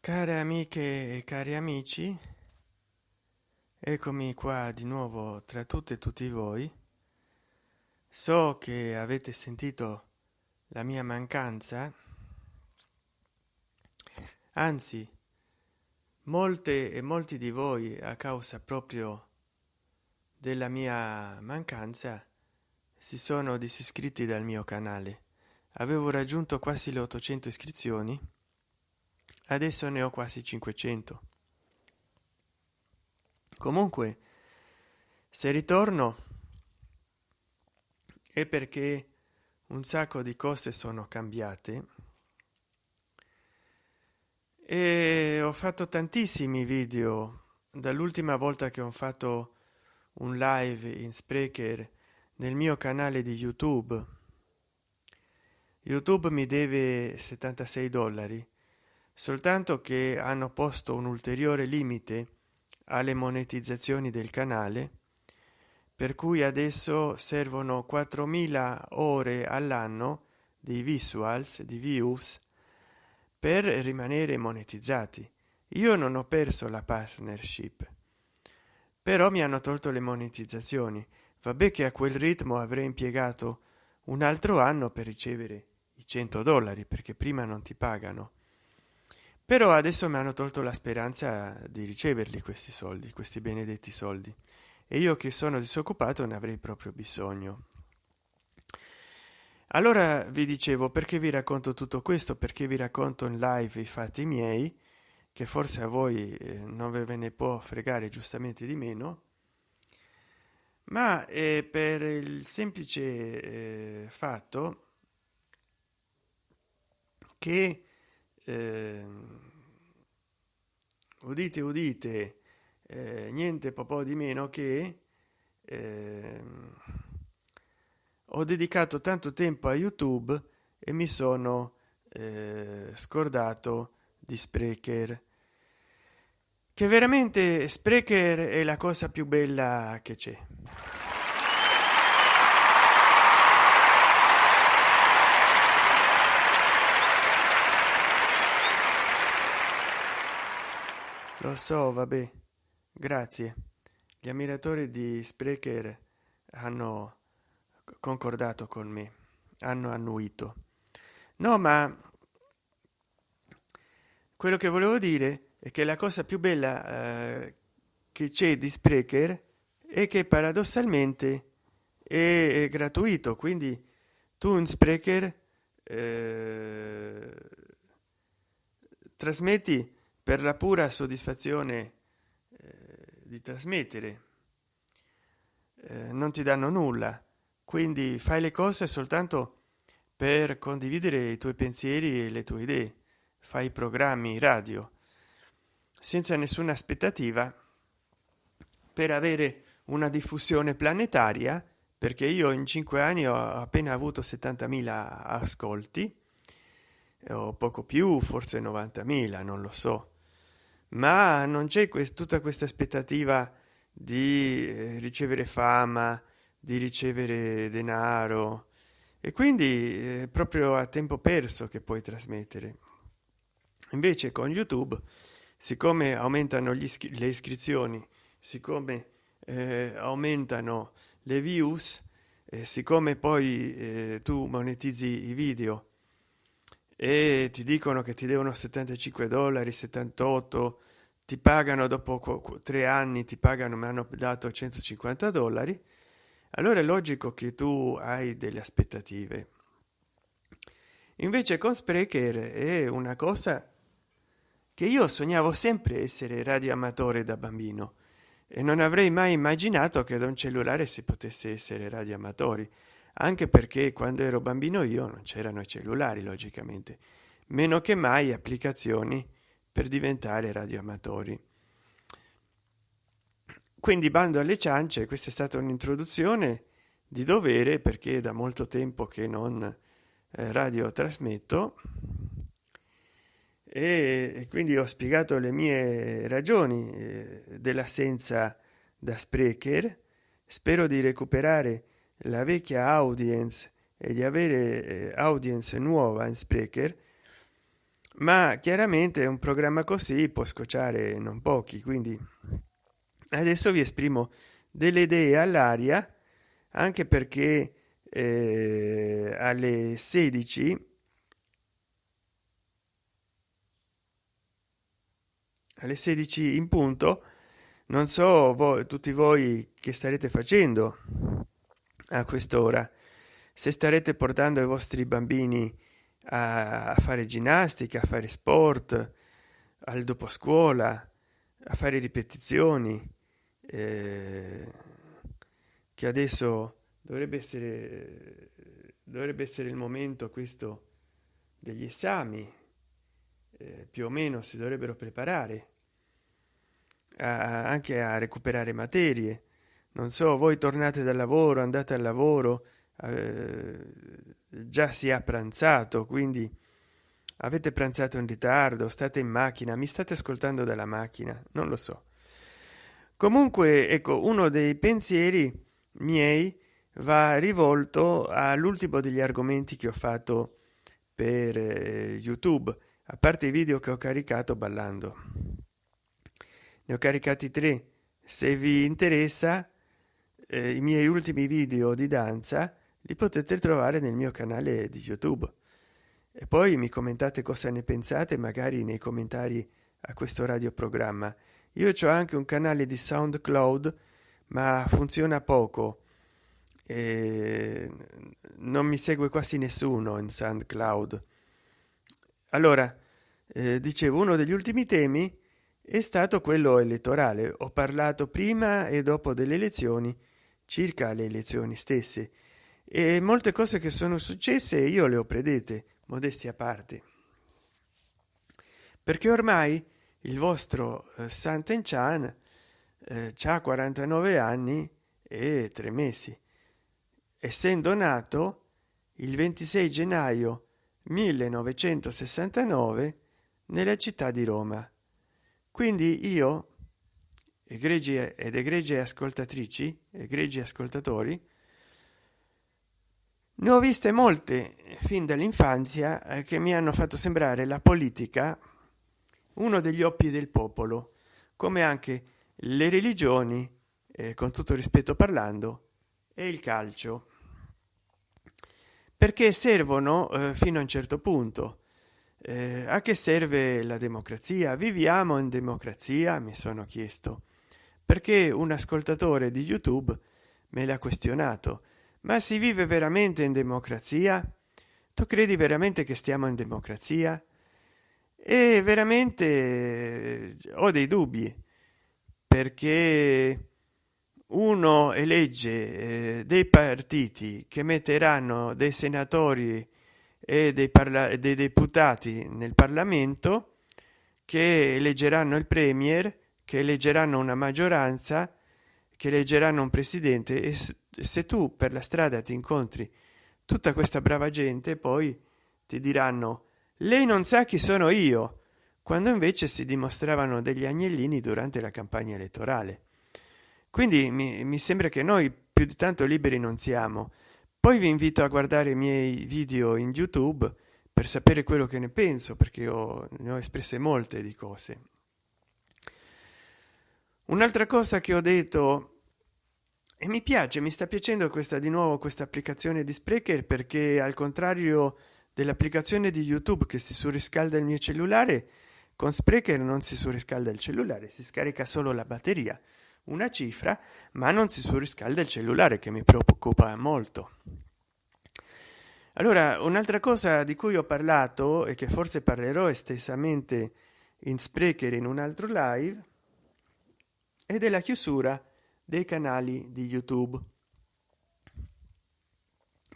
care amiche e cari amici eccomi qua di nuovo tra tutte e tutti voi. So che avete sentito la mia mancanza anzi molte e molti di voi a causa proprio della mia mancanza si sono disiscritti dal mio canale. Avevo raggiunto quasi le 800 iscrizioni adesso ne ho quasi 500 comunque se ritorno è perché un sacco di cose sono cambiate e ho fatto tantissimi video. Dall'ultima volta che ho fatto un live in sprecher nel mio canale di youtube. Youtube mi deve 76 dollari soltanto che hanno posto un ulteriore limite alle monetizzazioni del canale per cui adesso servono 4000 ore all'anno di visuals di views per rimanere monetizzati. Io non ho perso la partnership però mi hanno tolto le monetizzazioni. Vabbè che a quel ritmo avrei impiegato un altro anno per ricevere i 100 dollari perché prima non ti pagano però adesso mi hanno tolto la speranza di riceverli questi soldi questi benedetti soldi. E io che sono disoccupato ne avrei proprio bisogno. Allora vi dicevo perché vi racconto tutto questo? Perché vi racconto in live i fatti miei che forse a voi eh, non ve ne può fregare giustamente di meno. Ma è per il semplice eh, fatto che eh, udite udite eh, niente po' di meno che eh, ho dedicato tanto tempo a youtube e mi sono eh, scordato di sprecher che veramente sprecher è la cosa più bella che c'è lo so vabbè. Grazie. Gli ammiratori di sprecher hanno concordato con me. Hanno annuito. No ma quello che volevo dire è che la cosa più bella eh, che c'è di sprecher è che paradossalmente è, è gratuito. Quindi tu in sprecher eh, trasmetti per la pura soddisfazione eh, di trasmettere. Eh, non ti danno nulla quindi fai le cose soltanto per condividere i tuoi pensieri e le tue idee. Fai programmi radio senza nessuna aspettativa per avere una diffusione planetaria perché io in cinque anni ho appena avuto 70.000 ascolti o poco più forse 90.000 non lo so ma non c'è quest tutta questa aspettativa di eh, ricevere fama di ricevere denaro. E quindi eh, proprio a tempo perso che puoi trasmettere. Invece con youtube siccome aumentano le iscrizioni siccome eh, aumentano le views eh, siccome poi eh, tu monetizzi i video e ti dicono che ti devono 75 dollari 78 ti pagano dopo tre anni ti pagano mi hanno dato 150 dollari. Allora è logico che tu hai delle aspettative. Invece con sprecher è una cosa che io sognavo sempre essere radioamatore da bambino e non avrei mai immaginato che da un cellulare si potesse essere radioamatori anche perché quando ero bambino io non c'erano i cellulari logicamente meno che mai applicazioni per diventare radioamatori. Quindi bando alle ciance questa è stata un'introduzione di dovere perché da molto tempo che non eh, radio trasmetto. E, e, quindi ho spiegato le mie ragioni eh, dell'assenza da sprecher. Spero di recuperare la vecchia audience e di avere eh, audience nuova in sprecher ma chiaramente un programma così può scocciare non pochi quindi adesso vi esprimo delle idee all'aria anche perché eh, alle 16 alle 16 in punto non so voi tutti voi che starete facendo a quest'ora. Se starete portando i vostri bambini a, fare ginnastica a fare sport al dopo scuola a fare ripetizioni eh, che adesso dovrebbe essere dovrebbe essere il momento questo degli esami eh, più o meno si dovrebbero preparare a, anche a recuperare materie non so voi tornate dal lavoro andate al lavoro eh, già si è pranzato quindi avete pranzato in ritardo state in macchina mi state ascoltando dalla macchina non lo so. Comunque ecco uno dei pensieri miei va rivolto all'ultimo degli argomenti che ho fatto per eh, youtube a parte i video che ho caricato ballando. Ne ho caricati tre. Se vi interessa eh, i miei ultimi video di danza li potete trovare nel mio canale di youtube. E poi mi commentate cosa ne pensate magari nei commentari a questo radioprogramma. Io ho anche un canale di soundcloud ma funziona poco. E non mi segue quasi nessuno in soundcloud. Allora eh, dicevo uno degli ultimi temi è stato quello elettorale. Ho parlato prima e dopo delle elezioni circa le elezioni stesse. E molte cose che sono successe io le ho predette modesti a parte. Perché ormai il vostro eh, santen chan eh, ha 49 anni e tre mesi. Essendo nato il 26 gennaio 1969 nella città di roma. Quindi io egregi ed egregie ascoltatrici egregi ascoltatori ne ho viste molte fin dall'infanzia eh, che mi hanno fatto sembrare la politica uno degli oppi del popolo come anche le religioni eh, con tutto rispetto parlando e il calcio. Perché servono eh, fino a un certo punto. Eh, a che serve la democrazia? Viviamo in democrazia mi sono chiesto perché un ascoltatore di youtube me l'ha questionato ma si vive veramente in democrazia? Tu credi veramente che stiamo in democrazia? E veramente eh, ho dei dubbi perché uno elegge eh, dei partiti che metteranno dei senatori e dei, dei deputati nel parlamento che eleggeranno il premier che eleggeranno una maggioranza che eleggeranno un presidente e se tu per la strada ti incontri tutta questa brava gente poi ti diranno lei non sa chi sono io quando invece si dimostravano degli agnellini durante la campagna elettorale. Quindi mi, mi sembra che noi più di tanto liberi non siamo. Poi vi invito a guardare i miei video in youtube per sapere quello che ne penso perché ho, ne ho espresse molte di cose un'altra cosa che ho detto e mi piace mi sta piacendo questa di nuovo questa applicazione di sprecher perché al contrario dell'applicazione di youtube che si surriscalda il mio cellulare con sprecher non si surriscalda il cellulare si scarica solo la batteria una cifra ma non si surriscalda il cellulare che mi preoccupa molto. Allora un'altra cosa di cui ho parlato e che forse parlerò estesamente in sprecher in un altro live è della chiusura dei canali di youtube.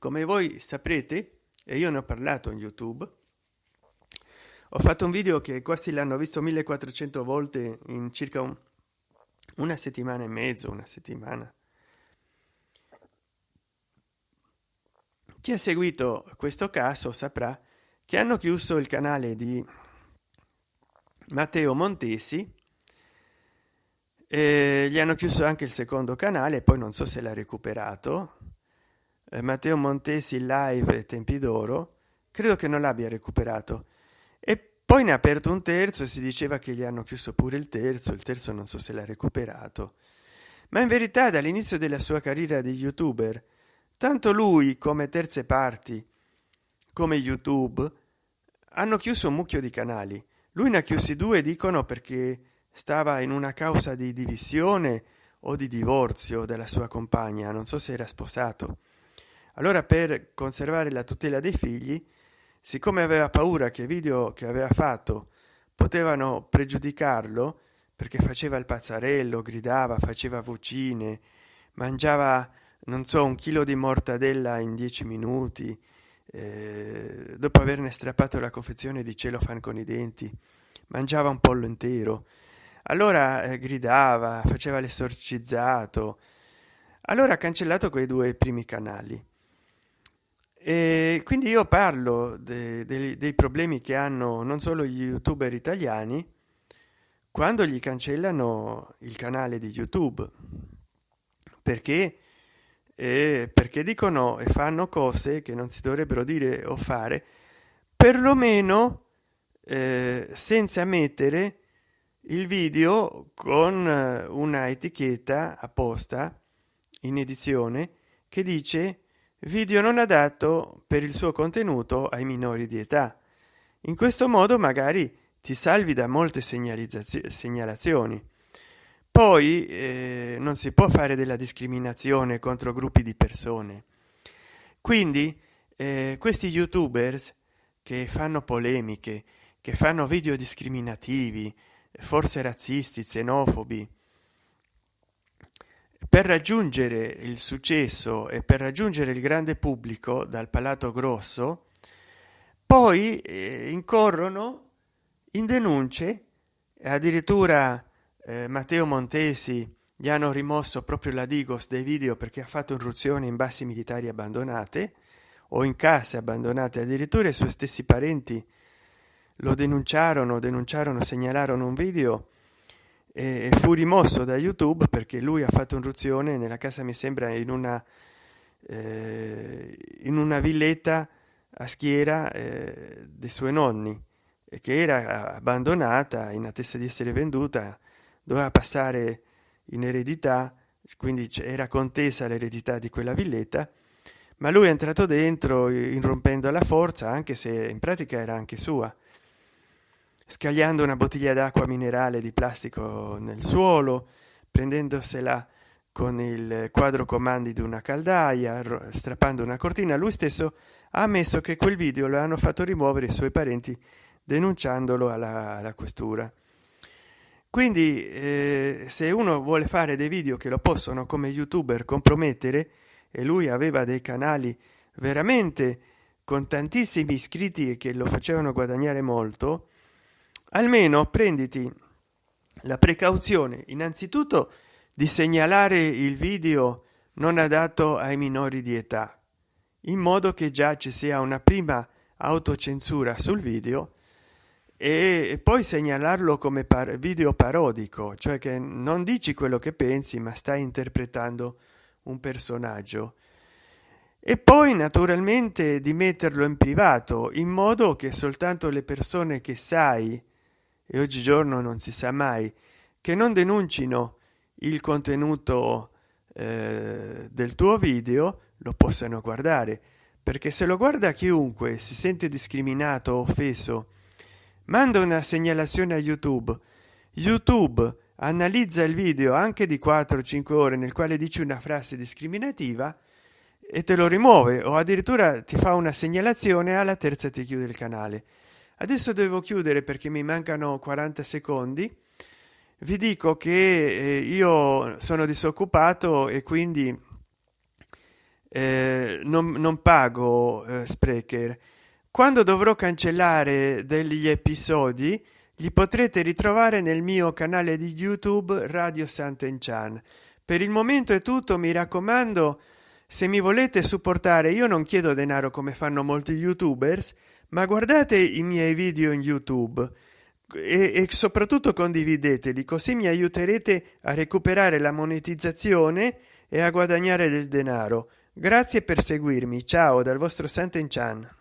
Come voi saprete e io ne ho parlato in youtube ho fatto un video che quasi l'hanno visto 1400 volte in circa un, una settimana e mezzo una settimana. Chi ha seguito questo caso saprà che hanno chiuso il canale di matteo montesi e gli hanno chiuso anche il secondo canale poi non so se l'ha recuperato. Eh, matteo montesi live tempi d'oro credo che non l'abbia recuperato. E poi ne ha aperto un terzo e si diceva che gli hanno chiuso pure il terzo il terzo non so se l'ha recuperato. Ma in verità dall'inizio della sua carriera di youtuber tanto lui come terze parti come youtube hanno chiuso un mucchio di canali. Lui ne ha chiusi due dicono perché stava in una causa di divisione o di divorzio della sua compagna non so se era sposato. Allora per conservare la tutela dei figli siccome aveva paura che i video che aveva fatto potevano pregiudicarlo perché faceva il pazzarello gridava faceva vocine mangiava non so un chilo di mortadella in dieci minuti eh, dopo averne strappato la confezione di celofan con i denti mangiava un pollo intero allora eh, gridava faceva l'esorcizzato. Allora ha cancellato quei due primi canali. E quindi io parlo de, de, dei problemi che hanno non solo gli youtuber italiani quando gli cancellano il canale di youtube. Perché? Eh, perché dicono e fanno cose che non si dovrebbero dire o fare perlomeno eh, senza mettere il video con eh, una etichetta apposta in edizione che dice video non adatto per il suo contenuto ai minori di età. In questo modo magari ti salvi da molte segnalazioni. Poi eh, non si può fare della discriminazione contro gruppi di persone. Quindi eh, questi youtubers che fanno polemiche che fanno video discriminativi forse razzisti xenofobi. Per raggiungere il successo e per raggiungere il grande pubblico dal palato grosso poi eh, incorrono in denunce addirittura eh, matteo montesi gli hanno rimosso proprio la digos dei video perché ha fatto irruzioni in basi militari abbandonate o in case abbandonate addirittura i suoi stessi parenti lo denunciarono denunciarono segnalarono un video e fu rimosso da youtube perché lui ha fatto irruzione nella casa mi sembra in una eh, in una villetta a schiera eh, dei suoi nonni che era abbandonata in attesa di essere venduta doveva passare in eredità quindi era contesa l'eredità di quella villetta ma lui è entrato dentro irrompendo alla forza anche se in pratica era anche sua scagliando una bottiglia d'acqua minerale di plastico nel suolo prendendosela con il quadro comandi di una caldaia strappando una cortina lui stesso ha ammesso che quel video lo hanno fatto rimuovere i suoi parenti denunciandolo alla, alla questura. Quindi eh, se uno vuole fare dei video che lo possono come youtuber compromettere e lui aveva dei canali veramente con tantissimi iscritti che lo facevano guadagnare molto almeno prenditi la precauzione. Innanzitutto di segnalare il video non adatto ai minori di età in modo che già ci sia una prima autocensura sul video e poi segnalarlo come par video parodico cioè che non dici quello che pensi ma stai interpretando un personaggio. E poi naturalmente di metterlo in privato in modo che soltanto le persone che sai e oggigiorno non si sa mai che non denuncino il contenuto eh, del tuo video lo possano guardare. Perché se lo guarda chiunque si sente discriminato offeso manda una segnalazione a youtube. Youtube analizza il video anche di 4 5 ore nel quale dici una frase discriminativa e te lo rimuove o addirittura ti fa una segnalazione alla terza ti chiude il canale adesso devo chiudere perché mi mancano 40 secondi. Vi dico che eh, io sono disoccupato e quindi eh, non, non, pago eh, sprecher. Quando dovrò cancellare degli episodi li potrete ritrovare nel mio canale di youtube radio sant'enchan. Per il momento è tutto mi raccomando se mi volete supportare io non chiedo denaro come fanno molti youtubers ma guardate i miei video in youtube e, e soprattutto condivideteli così mi aiuterete a recuperare la monetizzazione e a guadagnare del denaro. Grazie per seguirmi. Ciao dal vostro Santen Chan